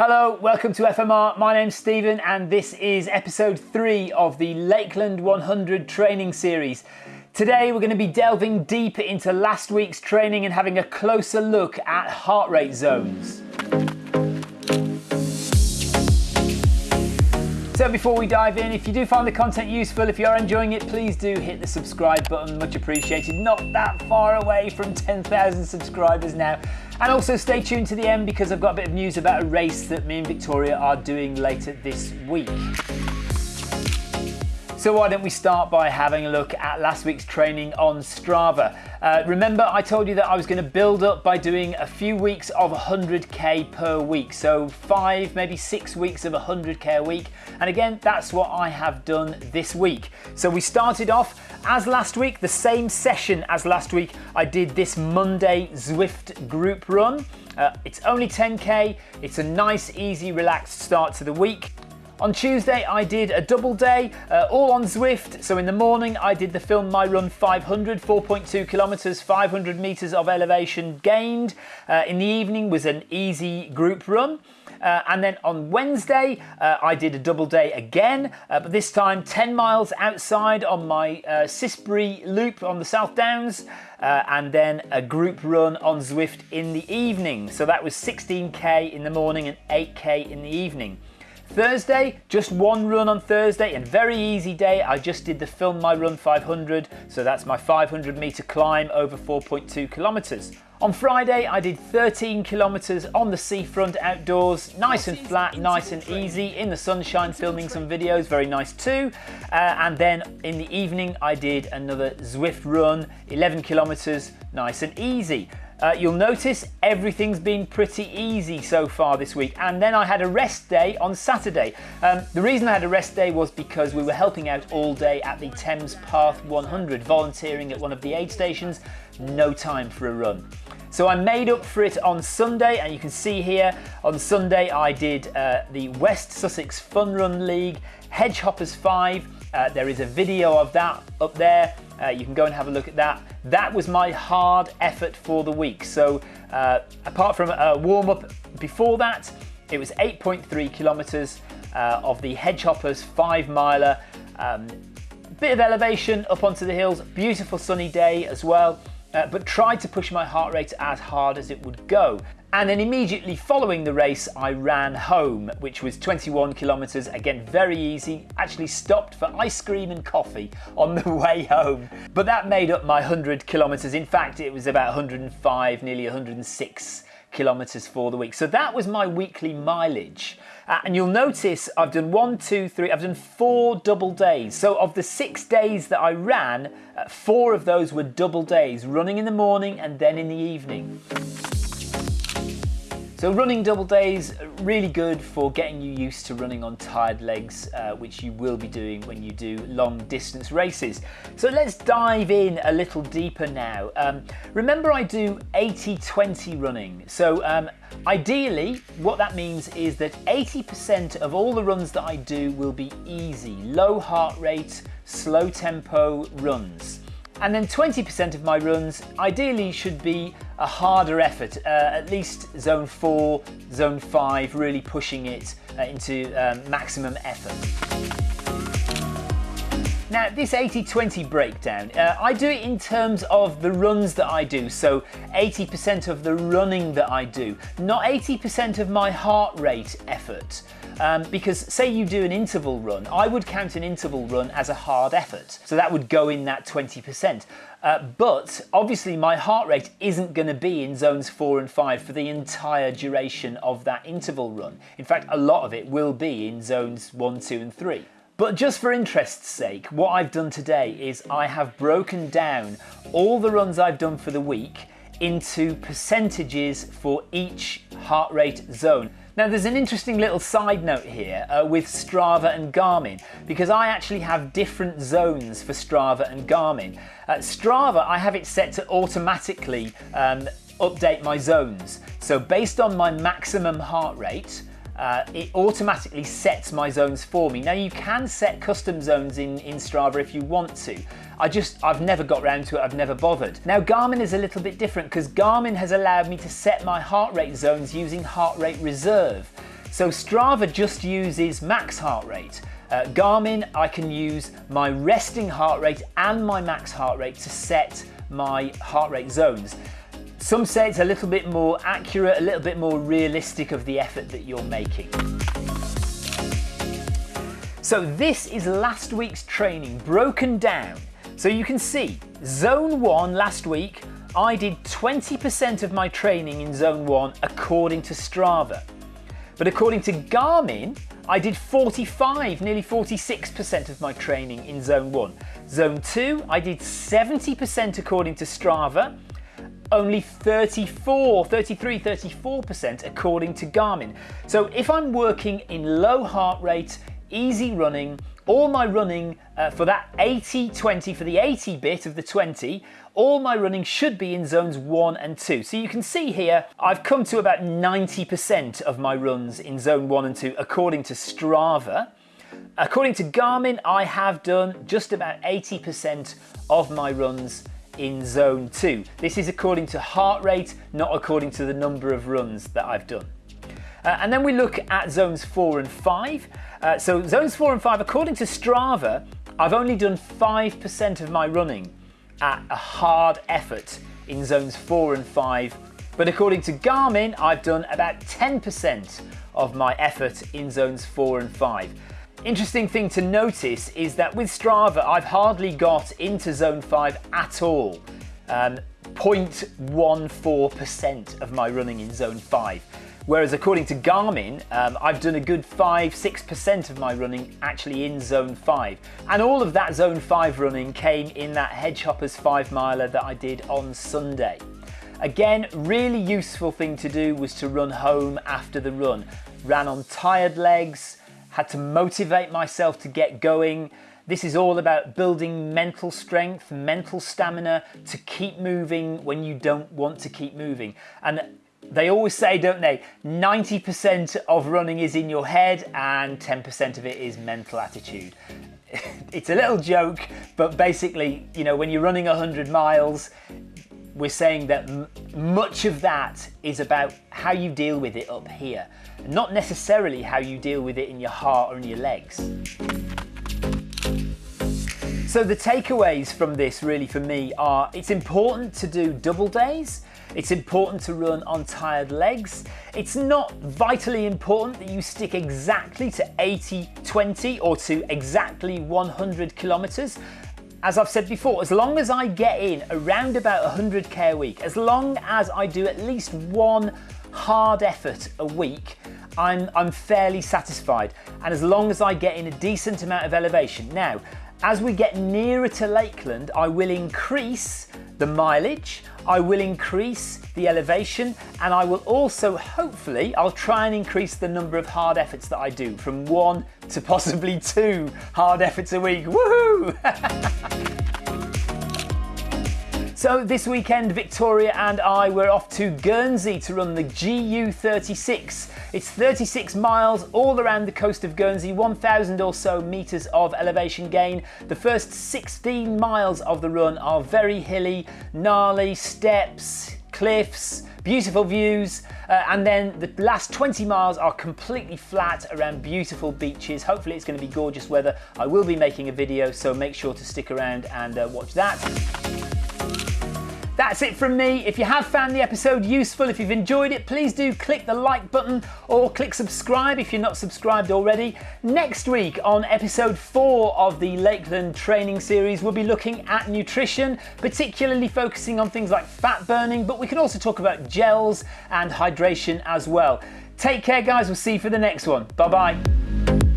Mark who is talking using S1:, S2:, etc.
S1: Hello, welcome to FMR. My name's Stephen, and this is episode three of the Lakeland 100 training series. Today, we're going to be delving deeper into last week's training and having a closer look at heart rate zones. So before we dive in, if you do find the content useful, if you're enjoying it, please do hit the subscribe button, much appreciated. Not that far away from 10,000 subscribers now. And also stay tuned to the end because I've got a bit of news about a race that me and Victoria are doing later this week. So why don't we start by having a look at last week's training on Strava. Uh, remember I told you that I was going to build up by doing a few weeks of 100k per week. So five, maybe six weeks of 100k a week. And again, that's what I have done this week. So we started off as last week, the same session as last week. I did this Monday Zwift group run. Uh, it's only 10k. It's a nice, easy, relaxed start to the week. On Tuesday, I did a double day, uh, all on Zwift. So in the morning, I did the Film My Run 500, 4.2 kilometers, 500 meters of elevation gained. Uh, in the evening was an easy group run. Uh, and then on Wednesday, uh, I did a double day again, uh, but this time 10 miles outside on my uh, Cissbury loop on the South Downs, uh, and then a group run on Zwift in the evening. So that was 16k in the morning and 8k in the evening. Thursday, just one run on Thursday and very easy day. I just did the Film My Run 500, so that's my 500 meter climb over 4.2 kilometers. On Friday, I did 13 kilometers on the seafront outdoors, nice and flat, nice and easy, in the sunshine, filming some videos, very nice too. Uh, and then in the evening, I did another Zwift run, 11 kilometers, nice and easy. Uh, you'll notice everything's been pretty easy so far this week. And then I had a rest day on Saturday. Um, the reason I had a rest day was because we were helping out all day at the Thames Path 100, volunteering at one of the aid stations, no time for a run. So I made up for it on Sunday, and you can see here on Sunday I did uh, the West Sussex Fun Run League Hedgehoppers 5. Uh, there is a video of that up there. Uh, you can go and have a look at that. That was my hard effort for the week. So uh, apart from a warm up before that, it was 8.3 kilometers uh, of the Hedgehoppers five miler. Um, bit of elevation up onto the hills, beautiful sunny day as well uh, but tried to push my heart rate as hard as it would go. And then immediately following the race, I ran home, which was 21 kilometers. Again, very easy. Actually stopped for ice cream and coffee on the way home. But that made up my 100 kilometers. In fact, it was about 105, nearly 106 kilometers for the week. So that was my weekly mileage. Uh, and you'll notice I've done one, two, three, I've done four double days. So of the six days that I ran, uh, four of those were double days, running in the morning and then in the evening. So running double days, really good for getting you used to running on tired legs, uh, which you will be doing when you do long distance races. So let's dive in a little deeper now. Um, remember I do 80-20 running. So um, ideally, what that means is that 80% of all the runs that I do will be easy, low heart rate, slow tempo runs. And then 20% of my runs ideally should be a harder effort, uh, at least zone 4, zone 5, really pushing it uh, into um, maximum effort. Now this 80-20 breakdown, uh, I do it in terms of the runs that I do, so 80% of the running that I do, not 80% of my heart rate effort. Um, because say you do an interval run, I would count an interval run as a hard effort. So that would go in that 20%. Uh, but obviously my heart rate isn't going to be in zones four and five for the entire duration of that interval run. In fact, a lot of it will be in zones one, two and three. But just for interest's sake, what I've done today is I have broken down all the runs I've done for the week into percentages for each heart rate zone. Now there's an interesting little side note here uh, with Strava and Garmin because I actually have different zones for Strava and Garmin. Uh, Strava, I have it set to automatically um, update my zones. So based on my maximum heart rate, uh, it automatically sets my zones for me. Now you can set custom zones in, in Strava if you want to. I just, I've never got round to it, I've never bothered. Now Garmin is a little bit different because Garmin has allowed me to set my heart rate zones using heart rate reserve. So Strava just uses max heart rate. Uh, Garmin, I can use my resting heart rate and my max heart rate to set my heart rate zones. Some say it's a little bit more accurate, a little bit more realistic of the effort that you're making. So this is last week's training broken down. So you can see zone one last week, I did 20% of my training in zone one according to Strava. But according to Garmin, I did 45, nearly 46% of my training in zone one. Zone two, I did 70% according to Strava, only 34, 33, 34% according to Garmin. So if I'm working in low heart rate, easy running, all my running uh, for that 80 20 for the 80 bit of the 20 all my running should be in zones 1 and 2 so you can see here I've come to about 90% of my runs in zone 1 and 2 according to Strava according to Garmin I have done just about 80% of my runs in zone 2 this is according to heart rate not according to the number of runs that I've done uh, and then we look at zones 4 and 5 uh, so zones four and five, according to Strava, I've only done 5% of my running at a hard effort in zones four and five. But according to Garmin, I've done about 10% of my effort in zones four and five. Interesting thing to notice is that with Strava, I've hardly got into zone five at all. Um, 0.14% of my running in zone five. Whereas according to Garmin, um, I've done a good 5-6% of my running actually in zone 5. And all of that zone 5 running came in that Hedgehoppers 5 miler that I did on Sunday. Again, really useful thing to do was to run home after the run. Ran on tired legs, had to motivate myself to get going. This is all about building mental strength, mental stamina to keep moving when you don't want to keep moving. And they always say, don't they, 90% of running is in your head and 10% of it is mental attitude. it's a little joke, but basically, you know, when you're running 100 miles, we're saying that much of that is about how you deal with it up here, not necessarily how you deal with it in your heart or in your legs. So the takeaways from this really for me are it's important to do double days it's important to run on tired legs. It's not vitally important that you stick exactly to 80-20 or to exactly 100 kilometers. As I've said before, as long as I get in around about 100k a week, as long as I do at least one hard effort a week, I'm, I'm fairly satisfied. And as long as I get in a decent amount of elevation. Now, as we get nearer to Lakeland, I will increase the mileage, I will increase the elevation, and I will also, hopefully, I'll try and increase the number of hard efforts that I do from one to possibly two hard efforts a week. Woohoo! So this weekend, Victoria and I were off to Guernsey to run the GU36. It's 36 miles all around the coast of Guernsey, 1,000 or so metres of elevation gain. The first 16 miles of the run are very hilly, gnarly, steps, cliffs, beautiful views, uh, and then the last 20 miles are completely flat around beautiful beaches. Hopefully it's going to be gorgeous weather. I will be making a video, so make sure to stick around and uh, watch that. That's it from me. If you have found the episode useful, if you've enjoyed it, please do click the like button or click subscribe if you're not subscribed already. Next week on episode four of the Lakeland training series, we'll be looking at nutrition, particularly focusing on things like fat burning, but we can also talk about gels and hydration as well. Take care, guys. We'll see you for the next one. Bye bye.